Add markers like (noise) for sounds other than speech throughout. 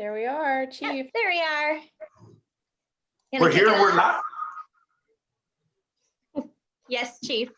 There we are, Chief. There we are. Gonna We're here, it we're off. live. Yes, Chief.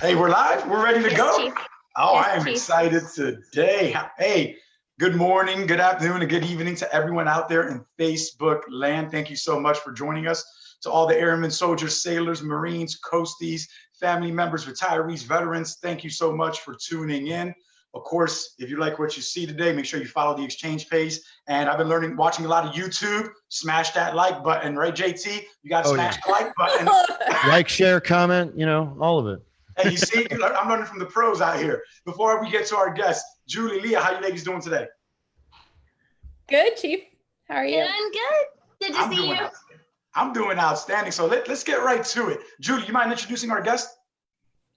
Hey, we're live. We're ready to Yes, go. Chief. Oh, Yes, I am Chief. excited today. Hey, good morning, good afternoon, and good evening to everyone out there in Facebook land. Thank you so much for joining us. To all the airmen, soldiers, sailors, Marines, coasties, family members, retirees, veterans, thank you so much for tuning in. Of course, if you like what you see today, make sure you follow the exchange page. And I've been learning, watching a lot of YouTube. Smash that like button, right, JT? You got to Oh, yeah. smash the like button. (laughs) like, share, comment, you know, all of it. Hey, you see, I'm learning from the pros out here. Before we get to our guest, Julie, Leah, how you ladies doing today? Good, Chief. How are you? Doing good. Good to I'm see you. I'm doing outstanding. So let, let's get right to it. Julie, you mind introducing our guest?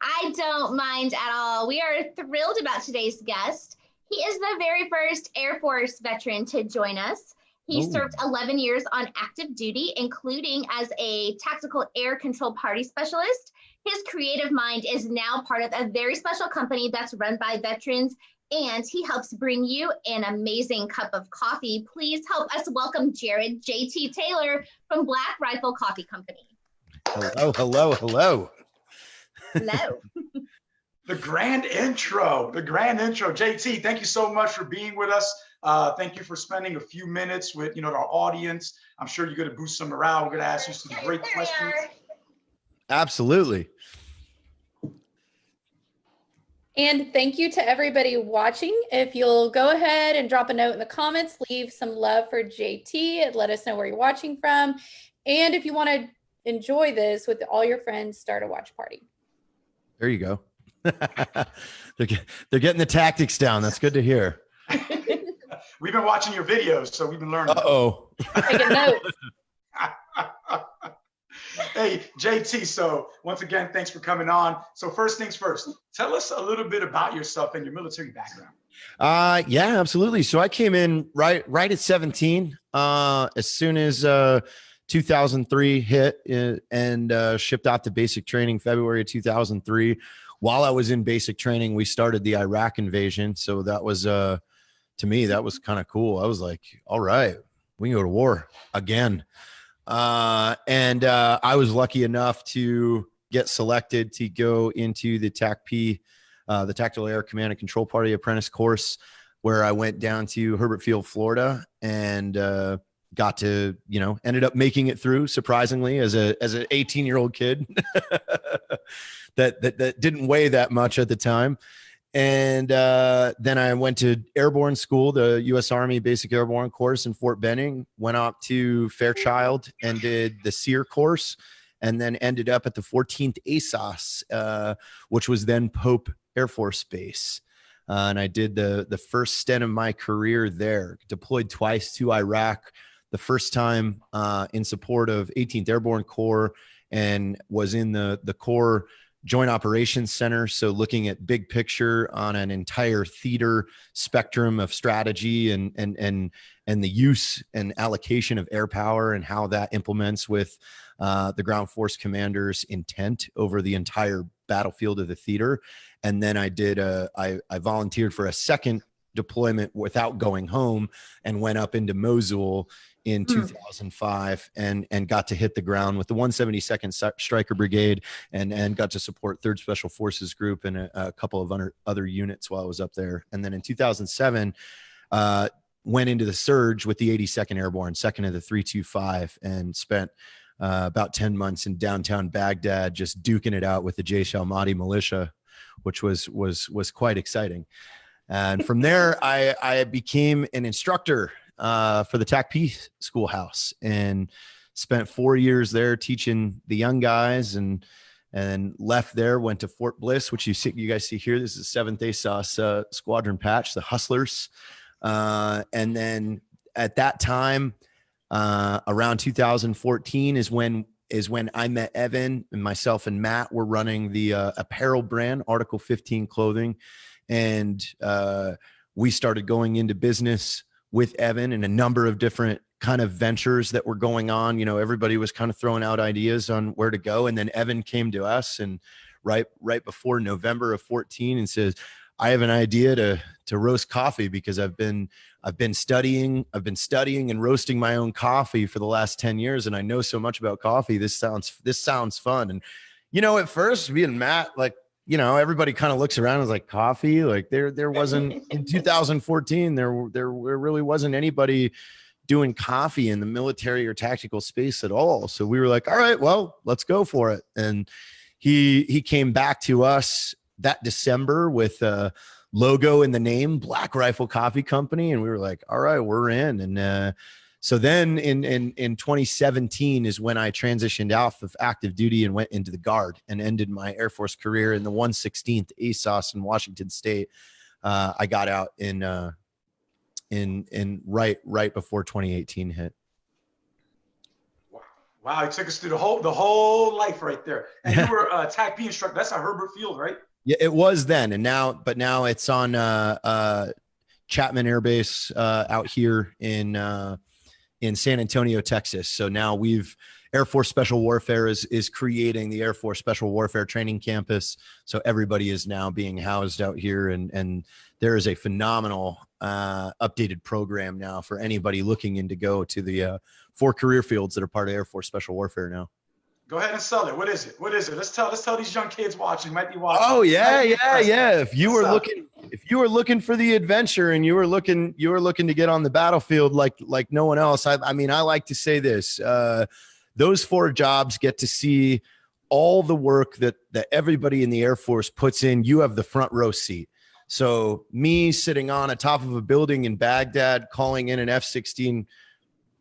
I don't mind at all. We are thrilled about today's guest. He is the very first Air Force veteran to join us. He Ooh. served 11 years on active duty, including as a tactical air control party specialist. His creative mind is now part of a very special company that's run by veterans, and he helps bring you an amazing cup of coffee. Please help us welcome Jared JT Taylor from Black Rifle Coffee Company. Hello, hello, hello. Hello. (laughs) The grand intro, the grand intro. JT, thank you so much for being with us. Uh, thank you for spending a few minutes with you know our audience. I'm sure you're going to boost some morale. We're going to ask you some great There questions. Absolutely. And thank you to everybody watching. If you'll go ahead and drop a note in the comments, leave some love for JT. and Let us know where you're watching from. And if you want to enjoy this with all your friends, start a watch party. There you go. (laughs) they're, get- they're getting the tactics down. That's good to hear. (laughs) We've been watching your videos, so we've been learning. Uh oh. Taking notes. (laughs) hey, JT. So once again, thanks for coming on. So first things first, tell us a little bit about yourself and your military background. Uh yeah, absolutely. So I came in right right at 17. Uh as soon as uh 2003 hit and uh shipped out to basic training February of 2003. While I was in basic training, we started the Iraq invasion. So that was uh to me that was kind of cool. I was like, all right, we can go to war again. Uh and uh I was lucky enough to get selected to go into the TACP uh, the Tactical Air Command and Control Party Apprentice course, where I went down to Hurlburt Field, Florida, and uh, got to, you know, ended up making it through surprisingly as a as an 18 year old kid (laughs) that, that that didn't weigh that much at the time. And uh, then I went to airborne school, the U.S. Army Basic Airborne course in Fort Benning. Went up to Fairchild and did the SERE course, and then ended up at the 14th ASOS, uh, which was then Pope Air Force Base. Uh, and I did the the first stint of my career there. Deployed twice to Iraq. The first time uh, in support of 18th Airborne Corps, and was in the the Corps Joint Operations Center. So looking at big picture on an entire theater spectrum of strategy and and and and the use and allocation of air power and how that implements with uh, the ground force commander's intent over the entire battlefield of the theater. And then I did a, I, I volunteered for a second deployment without going home and went up into Mosul in Hmm. 2005 and and got to hit the ground with the 172nd Stri- Stryker Brigade and and got to support Third Special Forces Group and a, a couple of other other units while I was up there. And then in 2007, uh, went into the surge with the 82nd Airborne, second of the 325, and spent uh, about 10 months in downtown Baghdad, just duking it out with the Jaish al Mahdi militia, which was was was quite exciting. And from there, (laughs) I I became an instructor uh, for the TACP schoolhouse and spent four years there teaching the young guys and and left there went to Fort Bliss, which you see you guys see here. This is Seventh ASOS uh, Squadron Patch, the Hustlers, uh, and then at that time uh, around 2014 is when is when I met Evan and myself and Matt were running the uh, apparel brand Article 15 clothing, and uh, we started going into business with Evan and a number of different kind of ventures that were going on. You know, everybody was kind of throwing out ideas on where to go, and then Evan came to us and right right before November of 14 and says, I have an idea to to roast coffee because I've been I've been studying I've been studying and roasting my own coffee for the last 10 years and I know so much about coffee this sounds this sounds fun and you know at first me and Matt like you know everybody kind of looks around and is like coffee? Like there there wasn't in (laughs) 2014 there there really wasn't anybody doing coffee in the military or tactical space at all. So we were like all right well let's go for it. And he he came back to us that December with a logo in the name, Black Rifle Coffee Company, and we were like, all right, we're in. And uh, so then in in in 2017 is when I transitioned out of active duty and went into the guard and ended my Air Force career in the 116th ASOS in Washington State. Uh, I got out in uh, in in right right before 2018 hit. Wow, it took us through the whole the whole life right there. And you were a TAC P instructor. That's at Hurlburt Field, right? Yeah, it was then, and now, but now it's on uh, uh, Chapman Air Base uh, out here in uh, in San Antonio, Texas. So now we've Air Force Special Warfare is is creating the Air Force Special Warfare Training Campus. So everybody is now being housed out here, and and there is a phenomenal uh, updated program now for anybody looking in to go to the uh, four career fields that are part of Air Force Special Warfare now. Go ahead and sell it. What is it? What is it? Let's tell let's tell these young kids watching might be watching. Oh yeah, yeah, yeah. If you were looking if you were looking for the adventure and you were looking you were looking to get on the battlefield like like no one else. I, I mean, I like to say this. Uh, those four jobs get to see all the work that that everybody in the Air Force puts in. You have the front row seat. So me sitting on a top of a building in Baghdad, calling in an F-16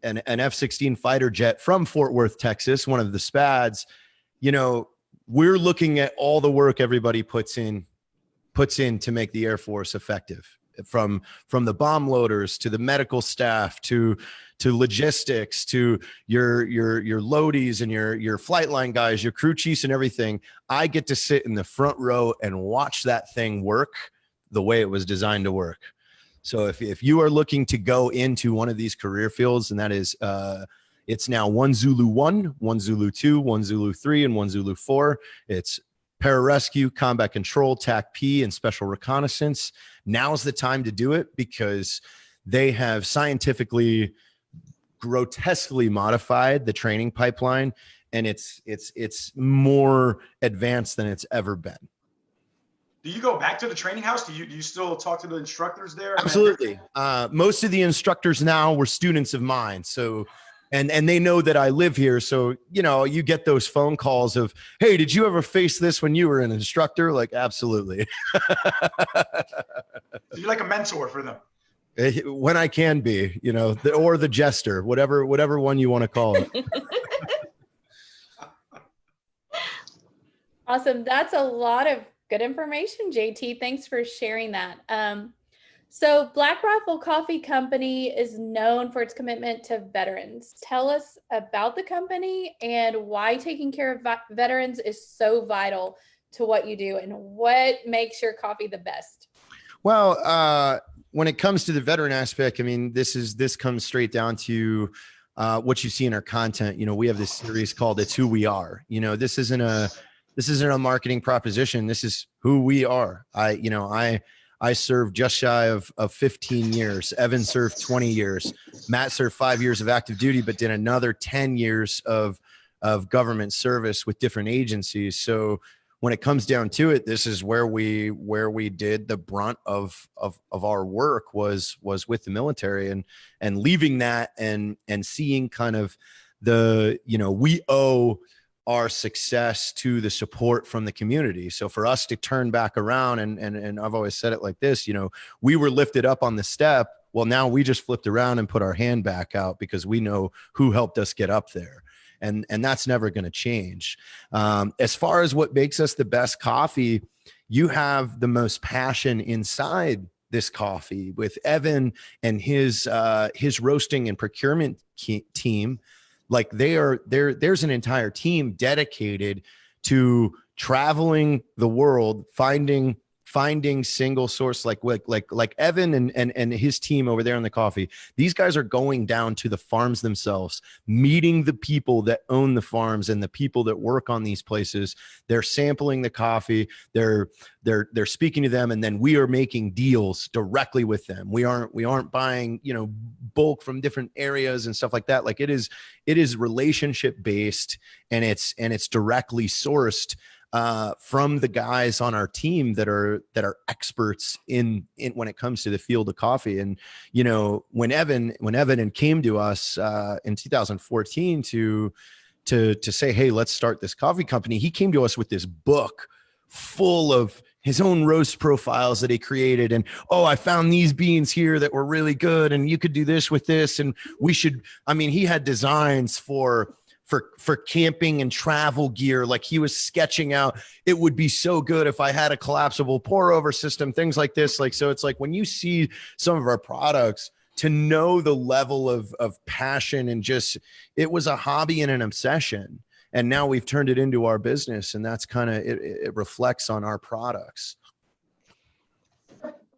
an, an F-16 fighter jet from Fort Worth, Texas, one of the SPADs, you know, we're looking at all the work everybody puts in, puts in to make the Air Force effective from from the bomb loaders to the medical staff to to logistics to your your your loadies and your your flight line guys your crew chiefs and everything. I get to sit in the front row and watch that thing work the way it was designed to work so if, if you are looking to go into one of these career fields, and that is, uh, it's now one Zulu one, one Zulu two, one Zulu three, and one Zulu four. It's pararescue, combat control, TAC P, and special reconnaissance. Now's the time to do it because they have scientifically grotesquely modified the training pipeline and it's it's it's more advanced than it's ever been do you go back to the training house? Do you do you still talk to the instructors there? Absolutely. Uh, most of the instructors now were students of mine, so and and they know that I live here. So you know, you get those phone calls of, "Hey, did you ever face this when you were an instructor?" Like, absolutely. (laughs) you're like a mentor for them. Eh, when I can be, you know, the, or the jester, whatever whatever one you want to call it. (laughs) (laughs) awesome. That's a lot of Good information, JT. Thanks for sharing that. Um, so Black Rifle Coffee Company is known for its commitment to veterans. Tell us about the company and why taking care of veterans is so vital to what you do and what makes your coffee the best. Well, uh, when it comes to the veteran aspect, I mean, this is this comes straight down to uh, what you see in our content. You know, we have this series called "It's Who We Are." You know, this isn't a this isn't a marketing proposition. This is who we are. I, you know, I, I served just shy of, of 15 years. Evan served 20 years. Matt served five years of active duty, but did another 10 years of, of government service with different agencies. So when it comes down to it, this is where we, where we did the brunt of, of, of our work was, was with the military and, and leaving that and, and seeing kind of the, you know, we owe, our success to the support from the community. So for us to turn back around and and and I've always said it like this, you know, we were lifted up on the step. Well, now we just flipped around and put our hand back out because we know who helped us get up there. And and that's never going to change. Um, as far as what makes us the best coffee, you have the most passion inside this coffee with Evan and his uh, his roasting and procurement team like they are there there's an entire team dedicated to traveling the world finding finding single source like like like like Evan and and and his team over there in the coffee. These guys are going down to the farms themselves, meeting the people that own the farms and the people that work on these places. They're sampling the coffee. They're they're they're speaking to them, and then we are making deals directly with them. We aren't we aren't buying you know bulk from different areas and stuff like that. Like it is it is relationship based and it's and it's directly sourced uh, from the guys on our team that are that are experts in in when it comes to the field of coffee. And you know, when Evan when Evan and came to us uh, in 2014 to to to say, hey, let's start this coffee company, he came to us with this book full of his own roast profiles that he created and oh i found these beans here that were really good and you could do this with this and we should i mean he had designs for for for camping and travel gear like he was sketching out it would be so good if i had a collapsible pour over system things like this like so it's like when you see some of our products to know the level of of passion and just it was a hobby and an obsession and now we've turned it into our business and that's kind of it, it reflects on our products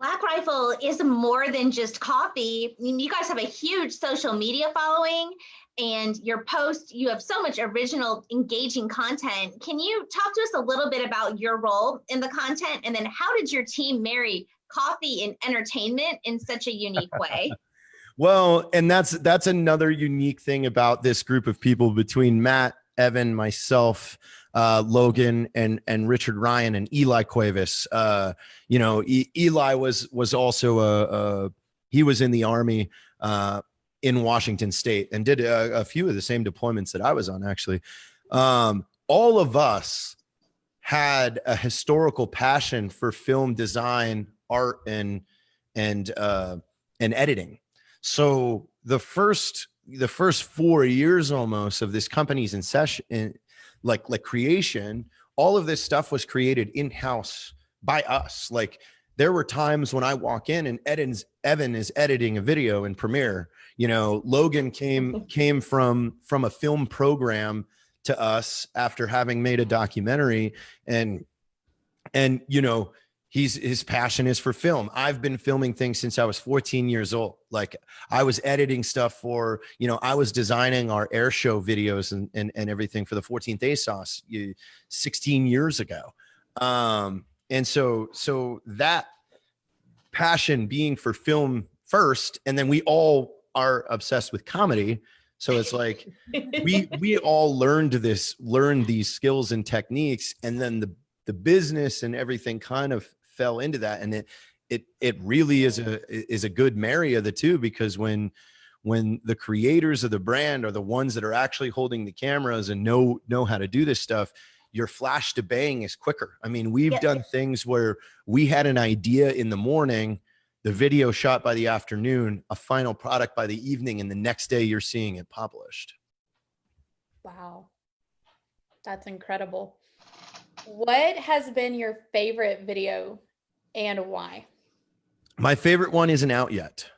Black Rifle is more than just coffee. I mean, you guys have a huge social media following and your post, you have so much original, engaging content. Can you talk to us a little bit about your role in the content? And then how did your team marry coffee and entertainment in such a unique way? (laughs) well, and that's that's another unique thing about this group of people between Matt Evan, myself, uh, Logan, and and Richard Ryan and Eli Cuevas. Uh, you know, e Eli was was also a, a, he was in the army uh, in Washington State and did a, a, few of the same deployments that I was on. Actually, um, all of us had a historical passion for film design, art, and and uh, and editing. So the first the first four years almost of this company's inception, in, like like creation, all of this stuff was created in house by us. Like there were times when I walk in and Eden's Evan is editing a video in Premiere. You know, Logan came (laughs) came from from a film program to us after having made a documentary and and you know he's his passion is for film. I've been filming things since i was 14 years old. Like i was editing stuff for you know i was designing our air show videos and and, and everything for the 14th ASOS 16 years ago. Um and so so that passion being for film first and then we all are obsessed with comedy. So it's like we (laughs) we all learned this learned these skills and techniques and then the the business and everything kind of fell into that. And it it it really is a is a good marry of the two because when when the creators of the brand are the ones that are actually holding the cameras and know know how to do this stuff your flash to bang is quicker i mean we've done things where we had an idea in the morning the video shot by the afternoon a final product by the evening and the next day you're seeing it published wow that's incredible what has been your favorite video and why? My favorite one isn't out yet.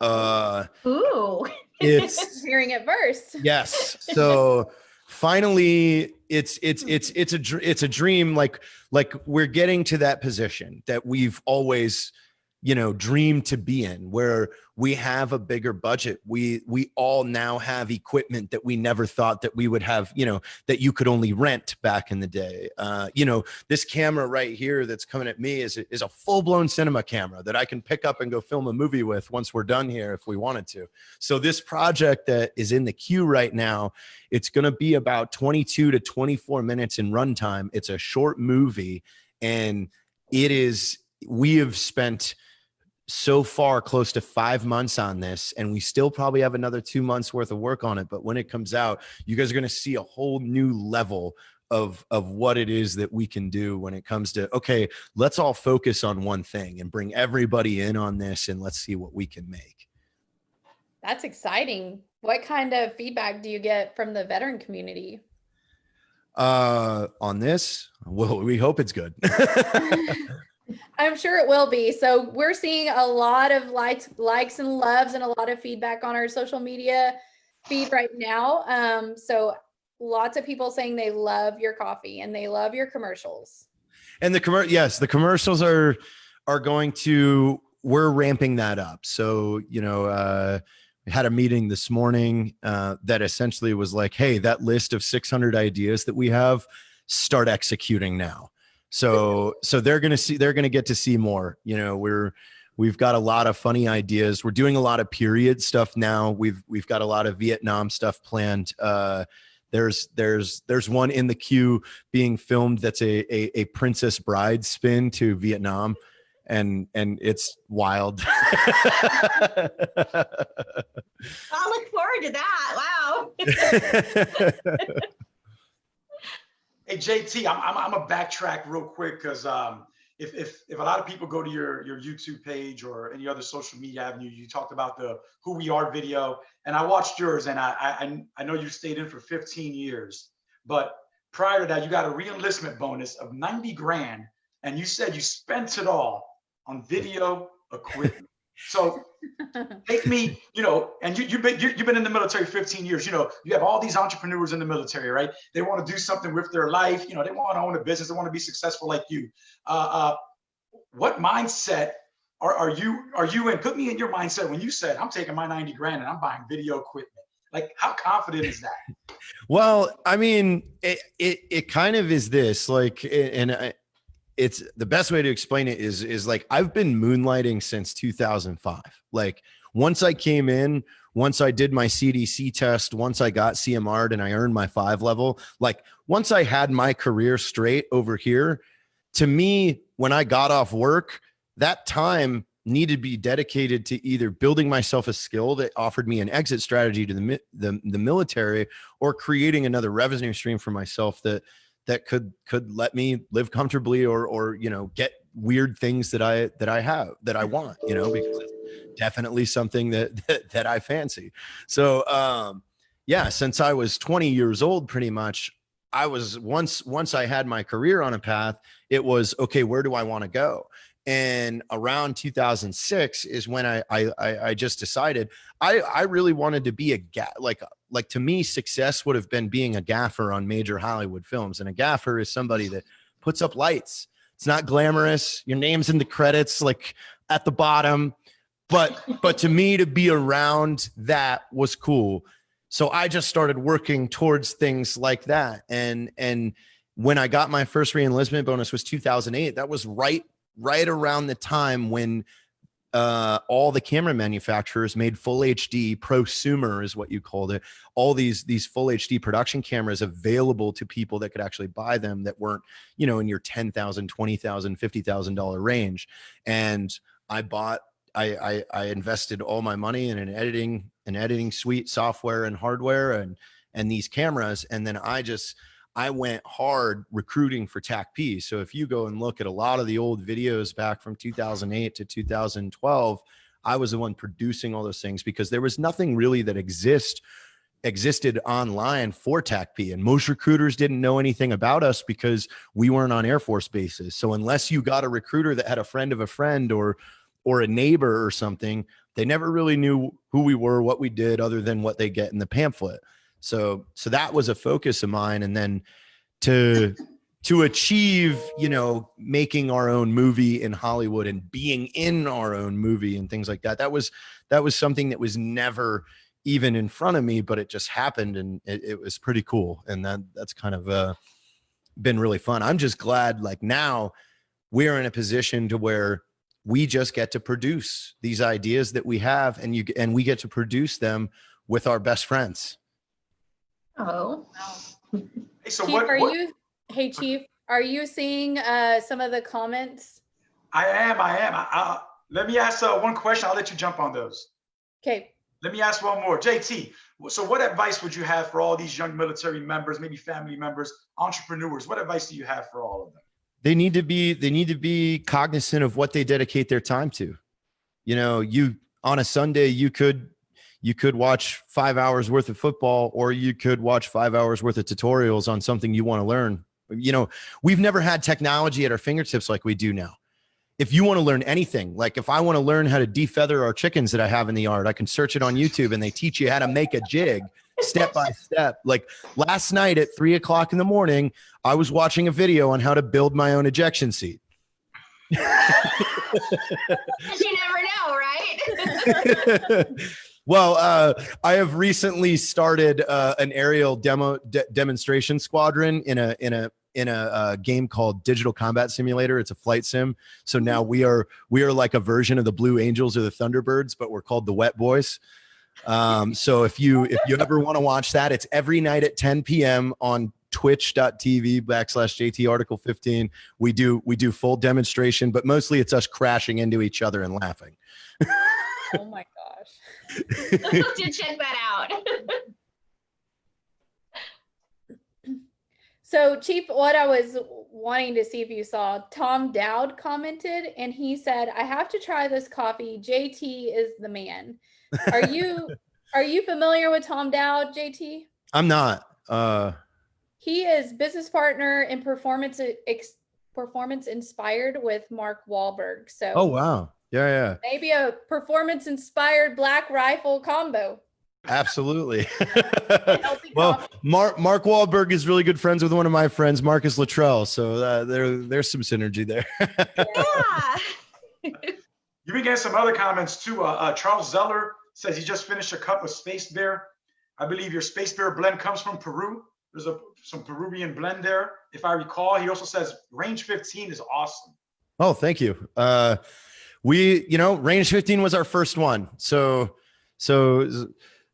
Uh, Ooh. (laughs) It's (laughs) hearing it first. Yes. (laughs) So finally it's it's hmm. it's it's a it's a dream like like we're getting to that position that we've always you know dream to be in where we have a bigger budget. We we all now have equipment that we never thought that we would have you know that you could only rent back in the day. Uh, you know this camera right here that's coming at me is is a full-blown cinema camera that i can pick up and go film a movie with once we're done here if we wanted to. So this project that is in the queue right now it's going to be about 22 to 24 minutes in runtime. It's a short movie and it is we have spent so far close to five months on this and we still probably have another two months worth of work on it but when it comes out you guys are going to see a whole new level of of what it is that we can do when it comes to okay let's all focus on one thing and bring everybody in on this and let's see what we can make. That's exciting. What kind of feedback do you get from the veteran community? Uh on this? Well we hope it's good (laughs) (laughs) I'm sure it will be. So we're seeing a lot of likes, likes and loves and a lot of feedback on our social media feed right now. Um, so lots of people saying they love your coffee and they love your commercials. and the commer yes, the commercials are are going to we're ramping that up. So, you know, uh we had a meeting this morning uh that essentially was like, hey, that list of 600 ideas that we have, start executing now. So so they're going to see they're going to get to see more. You know, we're we've got a lot of funny ideas. We're doing a lot of period stuff now. We've we've got a lot of Vietnam stuff planned. Uh there's there's there's one in the queue being filmed that's a a, a princess bride spin to Vietnam and and it's wild. (laughs) I'll look forward to that. Wow. (laughs) (laughs) Hey JT, I'm I'm, I'm a backtrack real quick because um, if, if if a lot of people go to your your YouTube page or any other social media avenue, you talked about the who we are video, and I watched yours, and I I I know you stayed in for 15 years, but prior to that, you got a reenlistment bonus of 90 grand, and you said you spent it all on video equipment. So (laughs) take me, you know, and you, you've been you, have been in the military 15 years. You know, you have all these entrepreneurs in the military, right? They want to do something with their life. You know, they want to own a business. They want to be successful like you. Uh, uh, what mindset are, are you are you in? Put me in your mindset when you said, "I'm taking my 90 grand and I'm buying video equipment." Like, how confident is that? Well, I mean, it it, it kind of is this like, and I, it's the best way to explain it is is like I've been moonlighting since 2005. Like once I came in, once I did my CDC test, once I got CMR'd and I earned my five level, like once I had my career straight over here, to me, when I got off work, that time needed to be dedicated to either building myself a skill that offered me an exit strategy to the, the, the military or creating another revenue stream for myself that that could could let me live comfortably or or you know get weird things that I that I have that I want you know because it's definitely something that (laughs) that, that I fancy. So um yeah since I was 20 years old pretty much I was once once I had my career on a path it was okay where do I want to go? And around 2006 is when I, I I just decided I I really wanted to be a ga- like like to me success would have been being a gaffer on major Hollywood films and a gaffer is somebody that puts up lights. It's not glamorous. Your name's in the credits like at the bottom. But but to me to be around that was cool. So I just started working towards things like that. And and when I got my first reenlistment bonus was 2008 that was right right around the time when uh, all the camera manufacturers made full HD prosumer is what you called it. All these these full HD production cameras available to people that could actually buy them that weren't, you know, in your $10,000, $20,000, $50,000 range. And I bought I, I I invested all my money in an editing an editing suite software and hardware and and these cameras and then I just I went hard recruiting for TACP. So if you go and look at a lot of the old videos back from 2008 to 2012, I was the one producing all those things because there was nothing really that exist existed online for TACP and most recruiters didn't know anything about us because we weren't on Air Force bases. So unless you got a recruiter that had a friend of a friend or or a neighbor or something, they never really knew who we were, what we did other than what they get in the pamphlet. So so that was a focus of mine and then to to achieve, you know, making our own movie in Hollywood and being in our own movie and things like that. That was that was something that was never even in front of me, but it just happened and it, it was pretty cool. And that that's kind of uh been really fun. I'm just glad like now we're in a position to where we just get to produce these ideas that we have and you and we get to produce them with our best friends Oh. Hey, so Chief, what, are what- you, hey Chief, are you seeing uh, some of the comments? I am, I am. I, I, let me ask uh, one question. I'll let you jump on those. Okay, Let me ask one more. JT, so what advice would you have for all these young military members, maybe family members, entrepreneurs? What advice do you have for all of them? they need to be they need to be cognizant of what they dedicate their time to you know you on a sunday you could you could watch five hours worth of football or you could watch five hours worth of tutorials on something you want to learn you know we've never had technology at our fingertips like we do now if you want to learn anything like if i want to learn how to defeather our chickens that i have in the yard i can search it on youtube and they teach you how to make a jig step by step. Like last night at three o'clock in the morning, I was watching a video on how to build my own ejection seat. (laughs) you never know, right? (laughs) (laughs) well, uh, I have recently started uh, an aerial demo de- demonstration squadron in a in a in a, uh, game called Digital Combat Simulator. It's a flight sim. So now we are we are like a version of the Blue Angels or the Thunderbirds, but we're called the Wet Boys. Um, so if you if you ever want to watch that, it's every night at 10 p.m. on twitch.tv backslash JT article 15. We do we do full demonstration, but mostly it's us crashing into each other and laughing. oh my gosh. (laughs) to check that out. (laughs) So, Chief, what I was wanting to see if you saw, Tom Dowd commented and he said, I have to try this coffee. JT is the man. Are you (laughs) are you familiar with Tom Dowd, JT? I'm not. Uh he is business partner in performance ex, performance inspired with Mark Wahlberg. So Oh wow. Yeah, yeah. Maybe a performance inspired black rifle combo. Absolutely. (laughs) (laughs) well, Mark Mark Wahlberg is really good friends with one of my friends, Marcus Luttrell. So uh, there there's some synergy there. yeah. You've been getting some other comments too. Uh, uh, Charles Zeller says he just finished a cup of Space Bear. I believe your Space Bear blend comes from Peru. There's a some Peruvian blend there, if I recall. He also says range 15 is awesome. Oh, thank you. Uh, we, you know, range 15 was our first one. So, so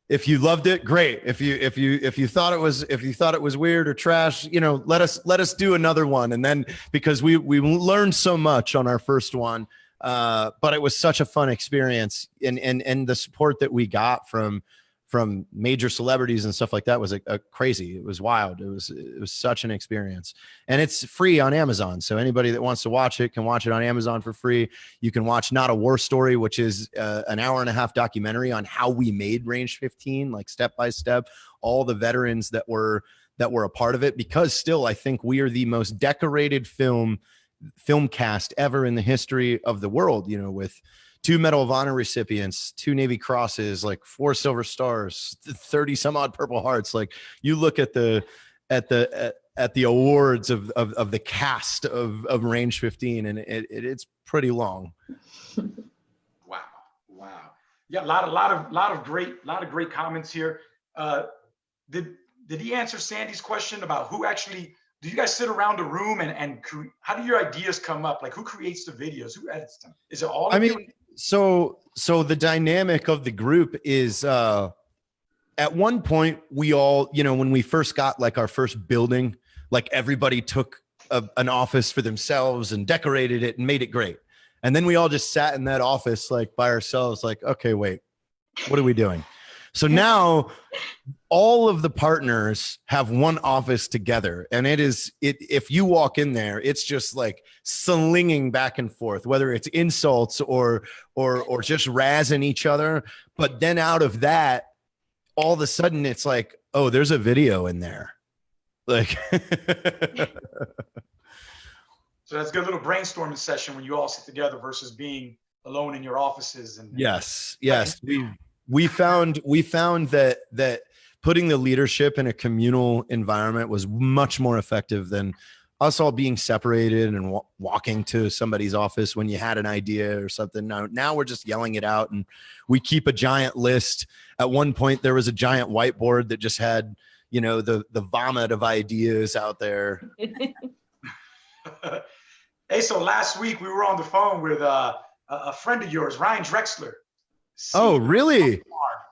if you loved it, great. If you if you if you thought it was if you thought it was weird or trash, you know, let us let us do another one. And then because we we learned so much on our first one, uh, but it was such a fun experience, and and and the support that we got from from major celebrities and stuff like that was a, a, crazy. It was wild. It was it was such an experience, and it's free on Amazon. So anybody that wants to watch it can watch it on Amazon for free. You can watch Not a War Story, which is uh, an hour and a half documentary on how we made Range 15, like step by step, all the veterans that were that were a part of it. Because still, I think we are the most decorated film film cast ever in the history of the world. You know, with two Medal of Honor recipients, two Navy Crosses, like four Silver Stars, thirty some odd Purple Hearts. Like you look at the at the at, at the awards of, of, of the cast of of Range 15, and it, it it's pretty long. (laughs) wow, wow, yeah, a lot of lot of lot of great lot of great comments here. Uh, did did he answer Sandy's question about who actually? Do you guys sit around a room and and how do your ideas come up? Like who creates the videos? Who edits them? Is it all? I mean, you? So so the dynamic of the group is uh at one point we all you know when we first got like our first building like everybody took a, an office for themselves and decorated it and made it great. And then we all just sat in that office like by ourselves like okay wait what are we doing so now all of the partners have one office together. And it is it if you walk in there it's just like slinging back and forth whether it's insults or or or just razzing each other. But then out of that all of a sudden it's like oh there's a video in there. Like (laughs) so that's a good little brainstorming session when you all sit together versus being alone in your offices and yes yes. We we found we found that that putting the leadership in a communal environment was much more effective than us all being separated and walking to somebody's office when you had an idea or something. Now, now we're just yelling it out and we keep a giant list. At one point, there was a giant whiteboard that just had, you know, the the vomit of ideas out there. (laughs) hey, so last week we were on the phone with uh, a friend of yours, Ryan Drexler. Oh, really?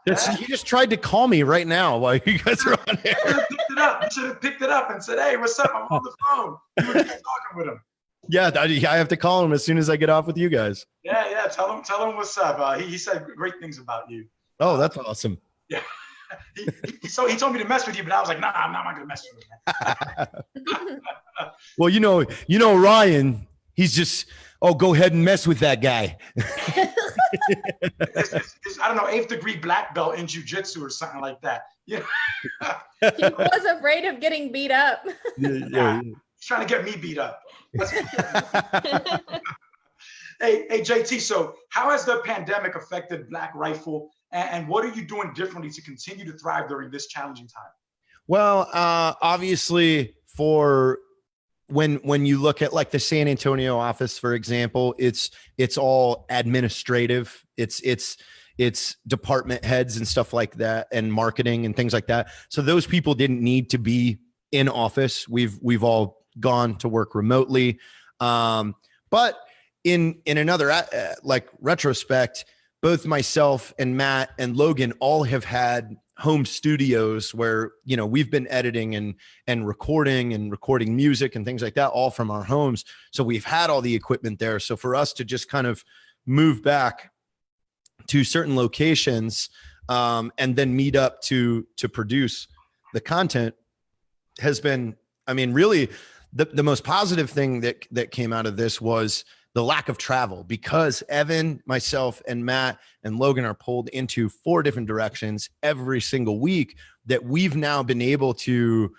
Yeah. He just tried to call me right now while you guys are on air. picked it up. You should have picked it up and said, "Hey, what's up? I'm on the phone." You were just talking with him. Yeah, I have to call him as soon as I get off with you guys. Yeah, yeah. Tell him, tell him what's up. Uh, he, he said great things about you. Oh, that's awesome. Yeah. (laughs) he, he, so he told me to mess with you, but I was like, nah, I'm not, I'm not gonna mess with you. (laughs) (laughs) well, you know, you know, Ryan, he's just, oh, go ahead and mess with that guy it's, it's, it's, I don't know, eighth degree black belt in jujitsu or something like that. Yeah. (laughs) he was afraid of getting beat up. Yeah, (laughs) yeah, yeah. He's trying to get me beat up. (laughs) Hey, hey, JT. So, how has the pandemic affected Black Rifle, and, and what are you doing differently to continue to thrive during this challenging time? Well, uh, obviously, for when when you look at like the San Antonio office, for example, it's it's all administrative. It's it's it's department heads and stuff like that, and marketing and things like that. So those people didn't need to be in office. We've we've all gone to work remotely. Um, but in in another uh, like retrospect, both myself and Matt and Logan all have had home studios where you know we've been editing and and recording and recording music and things like that all from our homes. So we've had all the equipment there. So for us to just kind of move back to certain locations um, and then meet up to to produce the content has been i mean really the, the most positive thing that that came out of this was the lack of travel because Evan, myself, and Matt and Logan are pulled into four different directions every single week that we've now been able to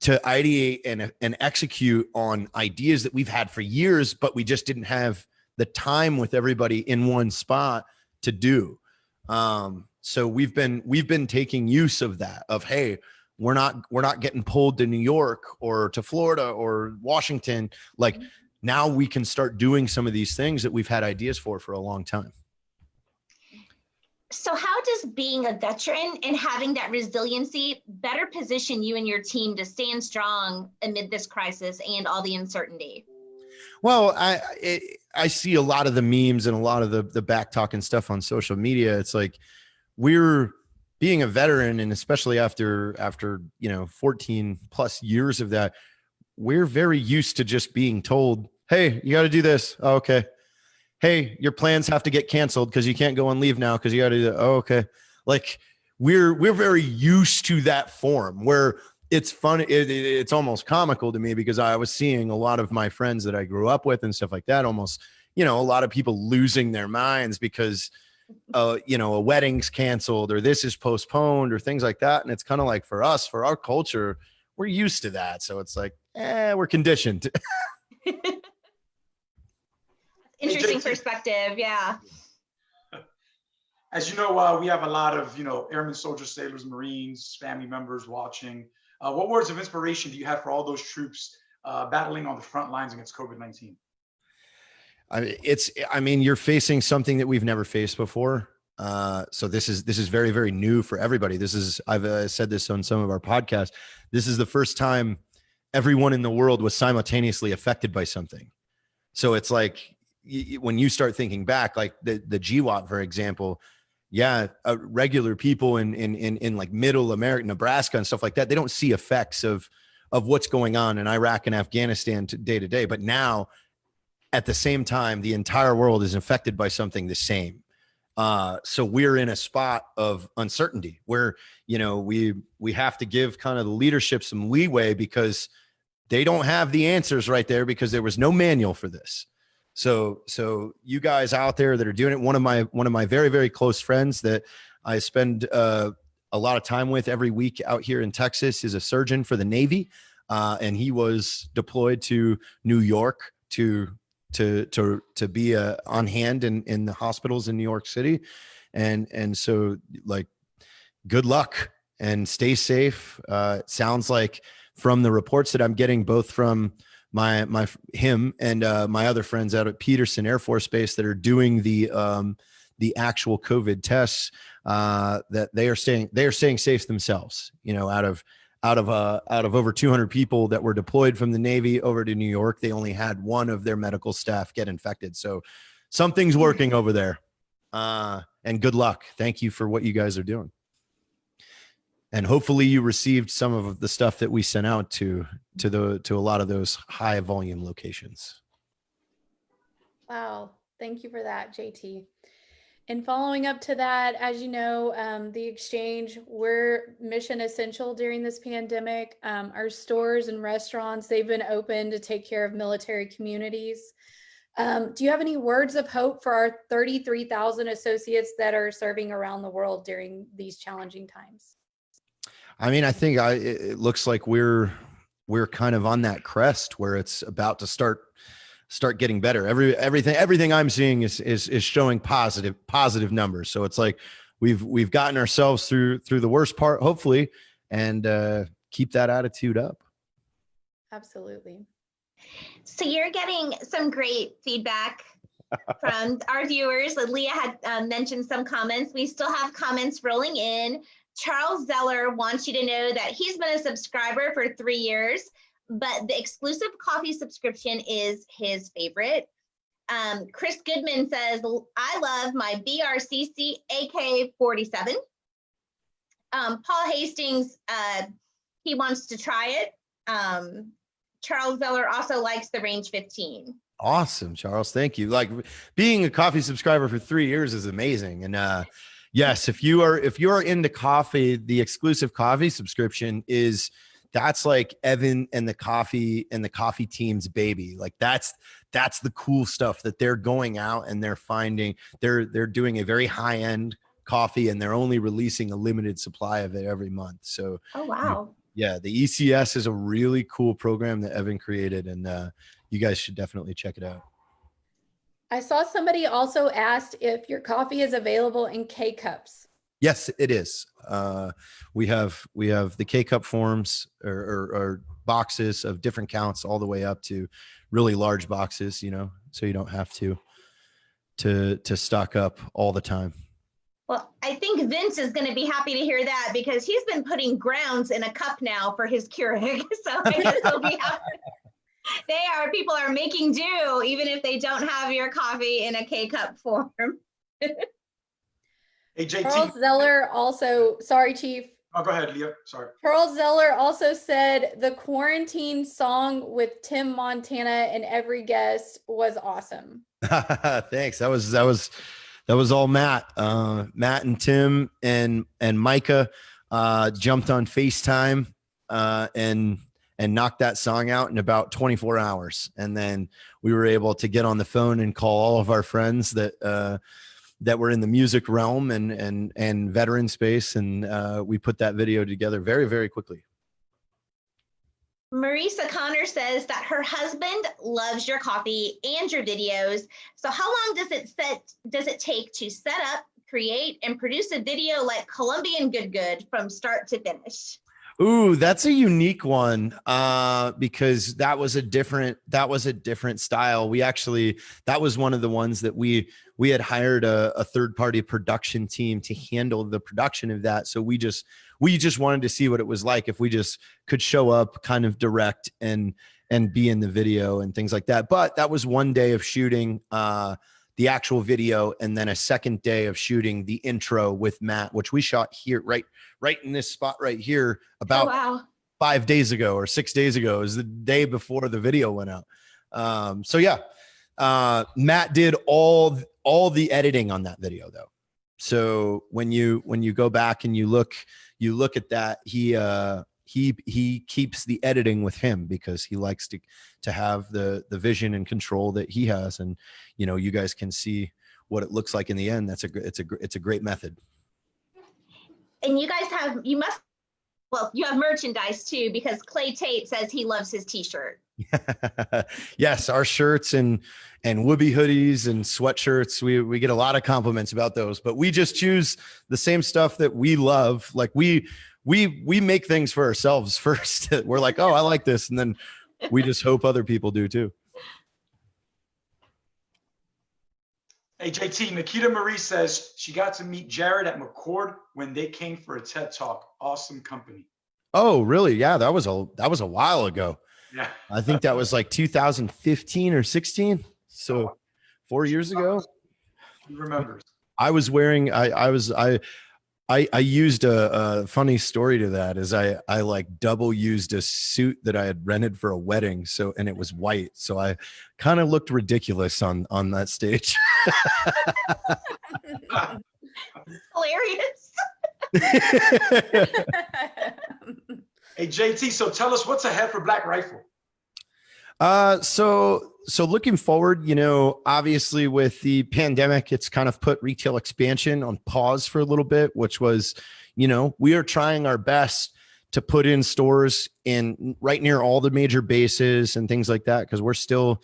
to ideate and, and execute on ideas that we've had for years, but we just didn't have the time with everybody in one spot to do. Um, so we've been we've been taking use of that of hey, we're not we're not getting pulled to New York or to Florida or Washington. Like now we can start doing some of these things that we've had ideas for for a long time. So how does being a veteran and having that resiliency better position you and your team to stand strong amid this crisis and all the uncertainty? Well, I it, I see a lot of the memes and a lot of the the back talk and stuff on social media. It's like we're being a veteran and especially after after, you know, 14 plus years of that, we're very used to just being told Hey, you got to do this. Oh, okay. Hey, your plans have to get canceled because you can't go on leave now because you got to do that. Oh, okay. Like we're we're very used to that form where it's fun. It, it, it's almost comical to me because I was seeing a lot of my friends that I grew up with and stuff like that. Almost, you know, a lot of people losing their minds because uh, you know, a wedding's canceled or this is postponed or things like that. And it's kind of like for us, for our culture, we're used to that. So it's like, eh, we're conditioned. (laughs) (laughs) Interesting perspective. Yeah. As you know, uh, we have a lot of, you know, airmen, soldiers, sailors, Marines, family members watching. Uh, what words of inspiration do you have for all those troops uh, battling on the front lines against COVID-19? I mean, it's, I mean, you're facing something that we've never faced before. Uh, so this is, this is very, very new for everybody. This is, I've uh, said this on some of our podcasts. This is the first time everyone in the world was simultaneously affected by something. So it's like when you start thinking back, like the the GWOT, for example, yeah, uh, regular people in in in in like Middle America, Nebraska, and stuff like that, they don't see effects of of what's going on in Iraq and Afghanistan day to day. But now, at the same time, the entire world is affected by something the same. Uh, so we're in a spot of uncertainty where you know we we have to give kind of the leadership some leeway because they don't have the answers right there because there was no manual for this. So, so you guys out there that are doing it, one of my, one of my very, very close friends that I spend uh, a lot of time with every week out here in Texas is a surgeon for the Navy. Uh, and he was deployed to New York to, to, to, to be uh, on hand in, in the hospitals in New York City. And, and so like, good luck and stay safe. Uh, sounds like from the reports that I'm getting, both from my my him and uh, my other friends out at Peterson Air Force Base that are doing the um, the actual COVID tests uh, that they are staying they are staying safe themselves. You know, out of out of uh, out of over 200 people that were deployed from the Navy over to New York, they only had one of their medical staff get infected. So something's working over there. Uh, and good luck. Thank you for what you guys are doing and hopefully you received some of the stuff that we sent out to to the to a lot of those high volume locations. Wow thank you for that jt and following up to that as you know um, the exchange we're mission essential during this pandemic. Um, our stores and restaurants they've been open to take care of military communities. Um, do you have any words of hope for our 33,000 associates that are serving around the world during these challenging times? I mean, I think I, it looks like we're we're kind of on that crest where it's about to start start getting better. Every everything everything I'm seeing is is is showing positive positive numbers. So it's like we've we've gotten ourselves through through the worst part, hopefully, and uh, keep that attitude up. Absolutely. So you're getting some great feedback from our viewers. Leah had uh, mentioned some comments. We still have comments rolling in. Charles Zeller wants you to know that he's been a subscriber for three years, but the exclusive coffee subscription is his favorite. Um, Chris Goodman says, I love my BRCC AK-47. Um, Paul Hastings, uh, he wants to try it. Um, Charles Zeller also likes the range 15. Awesome, Charles. Thank you. Like being a coffee subscriber for three years is amazing. And uh yes, if you are if you are into coffee, the exclusive coffee subscription is that's like Evan and the coffee and the coffee team's baby. Like that's that's the cool stuff that they're going out and they're finding they're they're doing a very high end coffee and they're only releasing a limited supply of it every month. So oh wow. Yeah, the ECS is a really cool program that Evan created and uh you guys should definitely check it out. I saw somebody also asked if your coffee is available in K cups. Yes, it is. Uh, we have we have the K cup forms or, or, or, boxes of different counts all the way up to really large boxes. You know, so you don't have to to to stock up all the time. Well, I think Vince is going to be happy to hear that because he's been putting grounds in a cup now for his Keurig. (laughs) So I guess he'll be happy (laughs) they are people are making do even if they don't have your coffee in a K-cup form. hey, JT. Charles Zeller also, sorry, Chief. Oh, go ahead, Leah. Sorry. Charles Zeller also said the quarantine song with Tim Montana and every guest was awesome. (laughs) Thanks. That was that was that was all Matt. Uh, Matt and Tim and and Micah uh, jumped on FaceTime uh, and and knocked that song out in about 24 hours. And then we were able to get on the phone and call all of our friends that uh, that were in the music realm and and and veteran space, and uh, we put that video together very very quickly. Marisa Connor says that her husband loves your coffee and your videos. So how long does it set does it take to set up, create, and produce a video like Colombian Good Good from start to finish? Ooh, that's a unique one uh, because that was a different that was a different style. We actually that was one of the ones that we we had hired a, a third party production team to handle the production of that. So we just we just wanted to see what it was like if we just could show up, kind of direct and and be in the video and things like that. But that was one day of shooting. Uh, the actual video and then a second day of shooting the intro with Matt, which we shot here right right in this spot right here about oh, wow. five days ago or six days ago is the day before the video went out. Um, so yeah, uh, Matt did all all the editing on that video though. So when you when you go back and you look you look at that, he uh, he he keeps the editing with him because he likes to to have the the vision and control that he has. And you know you guys can see what it looks like in the end. That's a it's a it's a great method. And you guys have you must well you have merchandise too because clay tate says he loves his t-shirt. (laughs) Yes our shirts and and whoopee hoodies and sweatshirts we we get a lot of compliments about those. But we just choose the same stuff that we love. Like we we we make things for ourselves (laughs) first. We're like, oh, I like this, and then we just hope other people do too. Hey JT, Nikita Marie says she got to meet Jared at McChord when they came for a TED Talk. Awesome company. Oh, really? Yeah, that was a that was a while ago. Yeah, I think that was like 2015 or 16. So oh, four years ago. He remembers. I was wearing I I was I I, I used a, a, funny story to that is I, I like double used a suit that I had rented for a wedding. So, and it was white. So I kind of looked ridiculous on, on that stage. Hilarious. (laughs) hey, JT, so tell us what's ahead for Black Rifle? Uh, so so looking forward, you know, obviously with the pandemic, it's kind of put retail expansion on pause for a little bit, which was, you know, we are trying our best to put in stores in right near all the major bases and things like that because we're still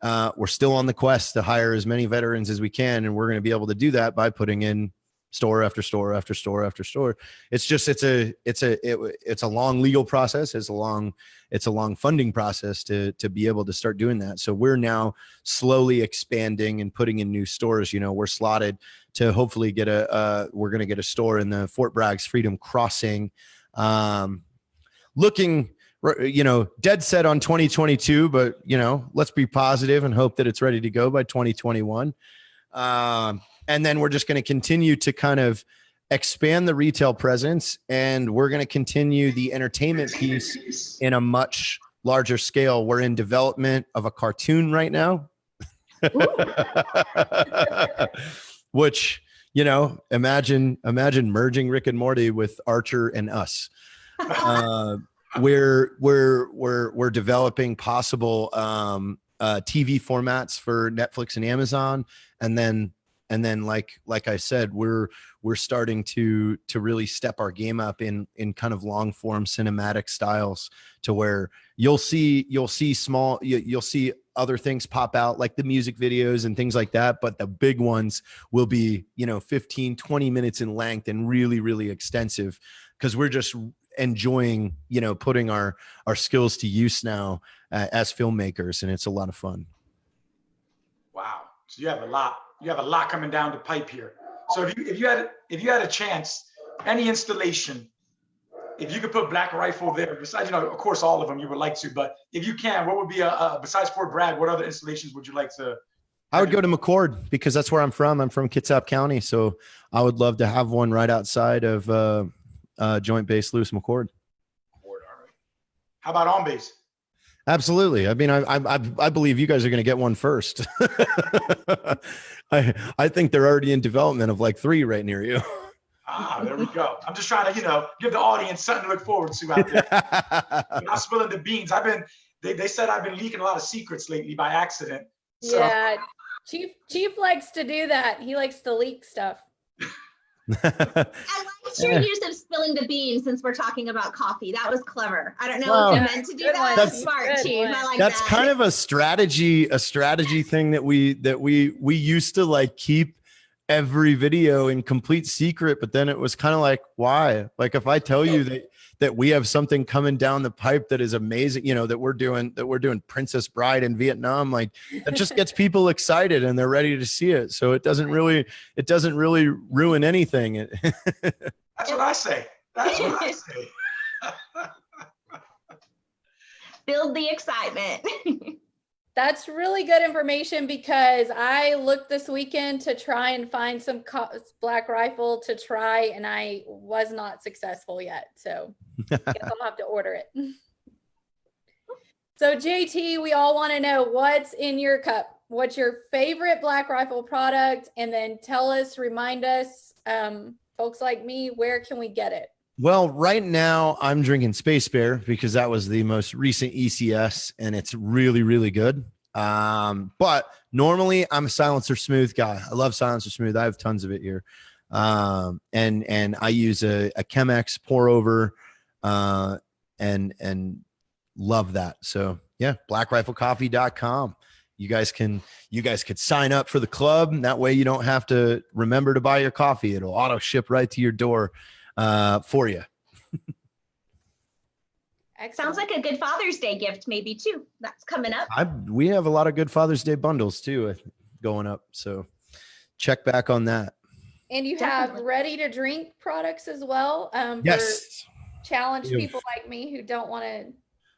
uh, we're still on the quest to hire as many veterans as we can, and we're going to be able to do that by putting in store after store after store after store. It's just it's a it's a it, it's a long legal process. It's a long it's a long funding process to to be able to start doing that. So we're now slowly expanding and putting in new stores. You know, we're slotted to hopefully get a uh, we're going to get a store in the Fort Bragg's Freedom Crossing. Um, looking you know dead set on 2022 but you know let's be positive and hope that it's ready to go by 2021 um, and then we're just going to continue to kind of expand the retail presence and we're going to continue the entertainment piece in a much larger scale. We're in development of a cartoon right now. (laughs) Which, you know, imagine imagine merging Rick and Morty with Archer and us. Uh, we're we're we're we're developing possible um, uh, TV formats for Netflix and Amazon, and then and then like like i said we're we're starting to to really step our game up in in kind of long form cinematic styles to where you'll see you'll see small you, you'll see other things pop out like the music videos and things like that. But the big ones will be you know 15 20 minutes in length and really really extensive because we're just enjoying you know putting our our skills to use now uh, as filmmakers and it's a lot of fun. Wow. So you have a lot you have a lot coming down the pipe here. So if you if you had if you had a chance, any installation, if you could put Black Rifle there, besides you know, of course, all of them you would like to, but if you can, what would be a, a besides Fort Bragg? What other installations would you like to? I would go to McChord because that's where I'm from. I'm from Kitsap County, so I would love to have one right outside of uh, uh, Joint Base Lewis McChord. How about on base? Absolutely. I mean, I I I believe you guys are going to get one first. (laughs) I I think they're already in development of like three right near you. Ah, there we go. I'm just trying to, you know, give the audience something to look forward to out there. (laughs) I'm spilling the beans. I've been. They, they said I've been leaking a lot of secrets lately by accident. So. Yeah, Chief Chief likes to do that. He likes to leak stuff. (laughs) I liked your use of spilling the beans since we're talking about coffee. That was clever. I don't know well, if you meant to do that. That's smart, Chief. I like that's that. kind of a strategy, a strategy thing that we that we we used to like keep every video in complete secret, but then it was kind of like, why? Like if I tell you that that we have something coming down the pipe that is amazing, you know, that we're doing that we're doing Princess Bride in Vietnam, like that just gets (laughs) people excited and they're ready to see it. So it doesn't really it doesn't really ruin anything. (laughs) That's what I say. That's what I say. (laughs) Build the excitement. That's really good information because I looked this weekend to try and find some black rifle to try and I was not successful yet. So I guess (laughs) gonna have to order it. So JT, we all want to know what's in your cup. What's your favorite black rifle product? And then tell us, remind us, um, folks like me, where can we get it? Well, right now I'm drinking Space Bear because that was the most recent ECS and it's really, really good. Um, but normally I'm a silencer smooth guy. I love silencer smooth. I have tons of it here. Um, and, and I use a, a Chemex pour over, uh, and, and love that. So yeah, blackriflecoffee.com. You guys can, you guys could sign up for the club. That way you don't have to remember to buy your coffee. It'll auto ship right to your door uh, for you. It sounds like a good Father's Day gift, maybe too. That's coming up. I, we have a lot of good Father's Day bundles too going up. So check back on that. And you Definitely. have ready to drink products as well. Um, yes. challenge people like me who don't want to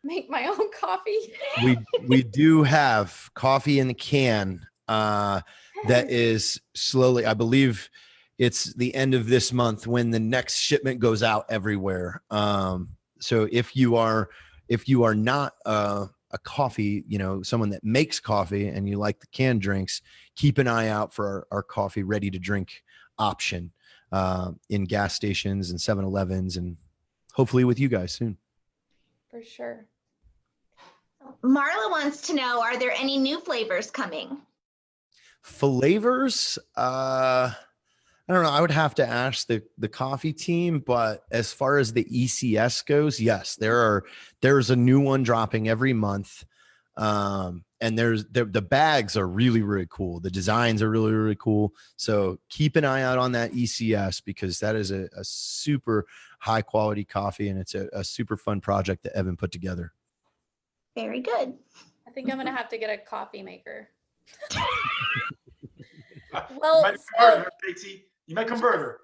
make my (laughs) own coffee. we we do have coffee in the can uh, that (laughs) is slowly. I believe it's the end of this month when the next shipment goes out everywhere. Um, so if you are if you are not uh, a coffee, you know, someone that makes coffee and you like the canned drinks, keep an eye out for our, our coffee ready to drink option uh, in gas stations and 7-Elevens and hopefully with you guys soon. For sure. Marla wants to know, are there any new flavors coming? Flavors? Uh, I don't know. I would have to ask the the coffee team, but as far as the ECS goes, yes, there are there's a new one dropping every month. Um, and there's the, the bags are really really cool the designs are really really cool so keep an eye out on that ecs because that is a, a super high quality coffee and it's a, a super fun project that evan put together Very good. I think I'm gonna have to get a coffee maker. (laughs) Well, so- convert her, JT. You might convert her.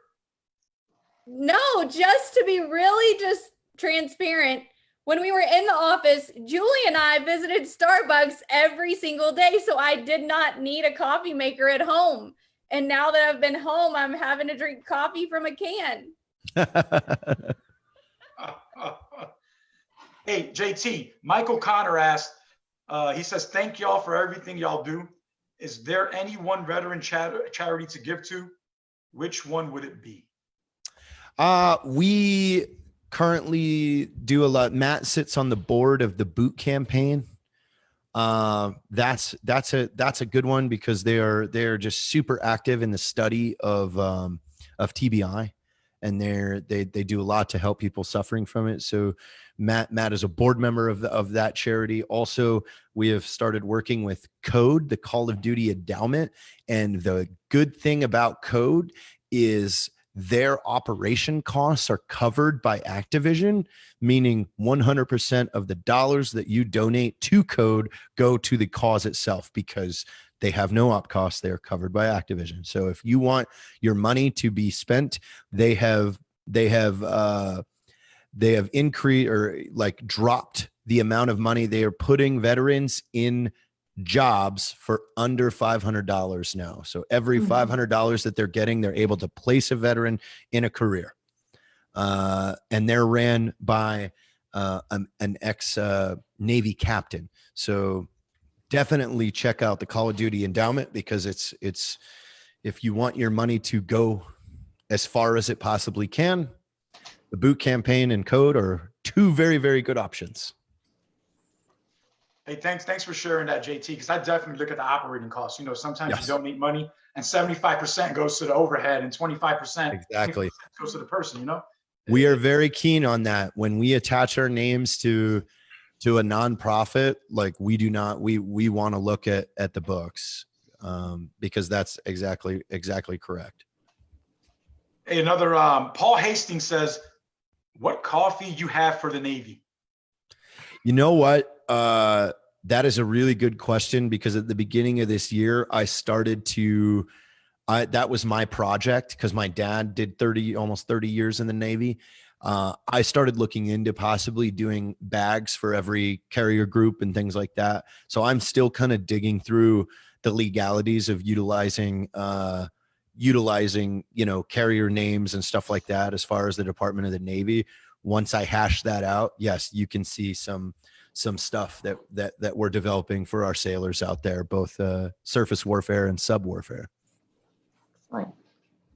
No, just to be really just transparent. When we were in the office, Julie and I visited Starbucks every single day. So I did not need a coffee maker at home. And now that I've been home, I'm having to drink coffee from a can. (laughs) hey, JT, Michael Connor asked, uh, he says, thank y'all for everything y'all do. Is there any one veteran charity to give to? Which one would it be? Uh, we currently do a lot. Matt sits on the board of the boot campaign. Uh, that's that's a that's a good one because they are they're just super active in the study of um, of TBI, and they're they they do a lot to help people suffering from it. So Matt Matt is a board member of the, of that charity. Also, we have started working with Code, the Call of Duty endowment, and the good thing about Code is their operation costs are covered by Activision, meaning 100% of the dollars that you donate to Code go to the cause itself because they have no op costs. They're covered by Activision. So if you want your money to be spent, they have they have uh, they have increased or like dropped the amount of money they are putting veterans in jobs for under $500 now. So every Mhm. $500 that they're getting, they're able to place a veteran in a career. Uh, and they're ran by uh, an, an ex uh, Navy captain. So definitely check out the Call of Duty endowment because it's it's if you want your money to go as far as it possibly can, the boot campaign and code are two very very good options. Hey, thanks, thanks for sharing that, JT, because I definitely look at the operating costs. You know, sometimes Yes. you donate money and 75% goes to the overhead and 25% Exactly. goes to the person, you know? we are very keen on that when we attach our names to to a nonprofit like we do not we we want to look at at the books um because that's exactly exactly correct. Hey, another, um, Paul Hastings says, what coffee you have for the Navy? you know what? Uh that is a really good question because at the beginning of this year i started to I, that was my project because my dad did 30 almost 30 years in the navy uh, i started looking into possibly doing bags for every carrier group and things like that so i'm still kind of digging through the legalities of utilizing uh, utilizing you know carrier names and stuff like that as far as the department of the navy once i hash that out yes you can see some some stuff that that that we're developing for our sailors out there both uh, surface warfare and sub warfare Excellent.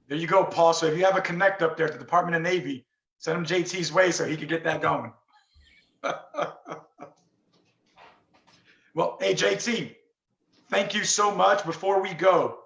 There you go, Paul. So if you have a connect up there at the Department of Navy, send him JT's way so he could get that going. (laughs) well, hey, JT, thank you so much. Before we go,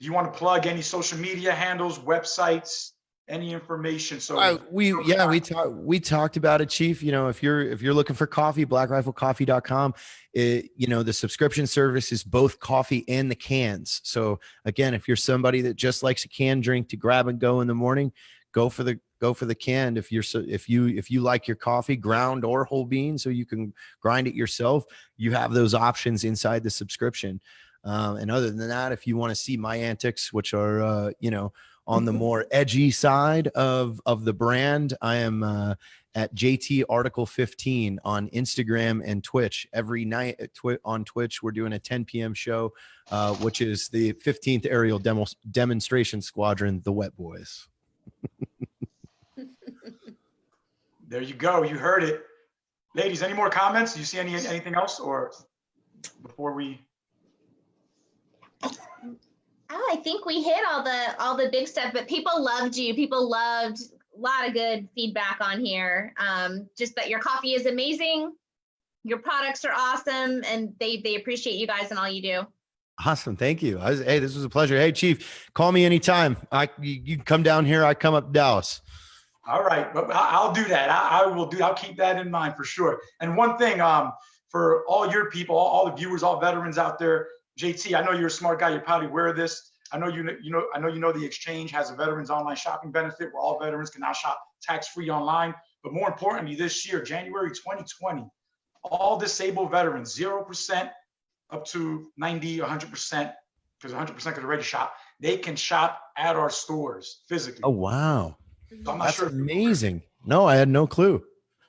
do you want to plug any social media handles, websites, any information? So Uh, we yeah we talked we talked about it chief you know if you're if you're looking for coffee blackriflecoffee.com it you know the subscription service is both coffee and the cans so again if you're somebody that just likes a canned drink to grab and go in the morning go for the go for the canned if you're so if you if you like your coffee ground or whole bean so you can grind it yourself you have those options inside the subscription. Um, and other than that if you want to see my antics which are uh, you know on the (laughs) more edgy side of of the brand i am uh, at jt article 15 on instagram and twitch. Every night at Twi- on twitch we're doing a 10 p.m show uh, which is the 15th aerial demo- demonstration squadron the wet boys (laughs) there you go. You heard it. Ladies, any more comments? Do you see any anything else or before we Oh, I think we hit all the all the big stuff, but people loved you. People loved a lot of good feedback on here. Um, just that your coffee is amazing, your products are awesome, and they they appreciate you guys and all you do. awesome thank you I was, hey this was a pleasure hey chief call me anytime i you, you come down here i come up dallas All right, but I'll do that. I, I will do. I'll keep that in mind for sure. And one thing, um, for all your people, all, all the viewers, all veterans out there. JT, I know you're a smart guy. You're probably aware of this. I know you you know, I know you know the exchange has a veterans online shopping benefit where all veterans can now shop tax-free online. But more importantly, this year, January 2020, all disabled veterans, 0% up to 90, 100%, because 100% could already shop, they can shop at our stores physically. Oh wow, So I'm not that's sure amazing. No, I had no clue.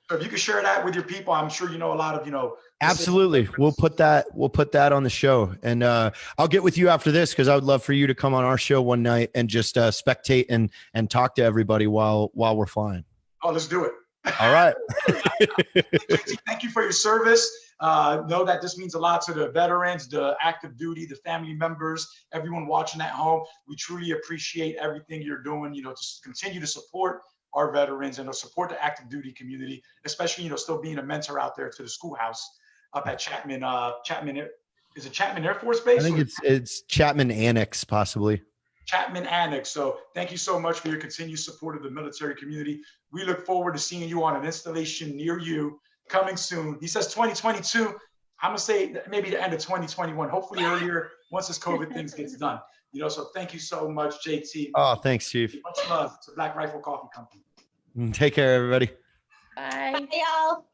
So if you could share that with your people, I'm sure you know a lot of, you know. Absolutely. We'll put that we'll put that on the show. And uh I'll get with you after this because I would love for you to come on our show one night and just uh spectate and and talk to everybody while while we're flying. Oh, let's do it. All right. (laughs) Thank you for your service. Uh, know that this means a lot to the veterans, the active duty, the family members, everyone watching at home. We truly appreciate everything you're doing, you know, to continue to support our veterans and to support the active duty community, especially, you know, still being a mentor out there to the schoolhouse up at Chapman, uh, Chapman, is it Chapman Air Force Base? I think it's it's Chapman Annex possibly. Chapman Annex. So thank you so much for your continued support of the military community. We look forward to seeing you on an installation near you coming soon. He says 2022. I'm gonna say maybe the end of 2021, hopefully earlier once this COVID things gets done. You know, so thank you so much, JT. Oh, thanks, Chief. Much love to Black Rifle Coffee Company. Mm, take care, everybody. Bye. Hey, y'all.